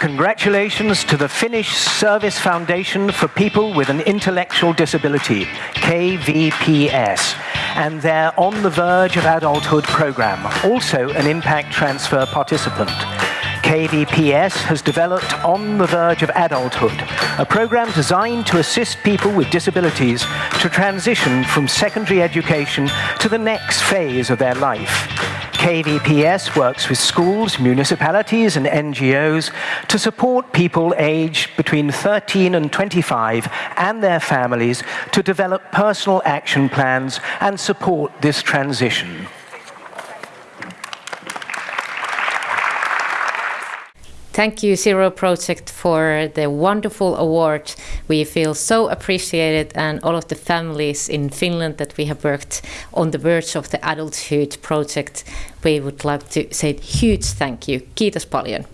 Congratulations to the Finnish Service Foundation for People with an Intellectual Disability, KVPS, and their On the Verge of Adulthood program, also an impact transfer participant. KVPS has developed On the Verge of Adulthood, a program designed to assist people with disabilities to transition from secondary education to the next phase of their life. KVPS works with schools, municipalities and NGOs to support people aged between 13 and 25 and their families to develop personal action plans and support this transition. Thank you, Zero Project, for the wonderful award. We feel so appreciated, and all of the families in Finland that we have worked on the verge of the adulthood project, we would like to say huge thank you. Kiitos paljon.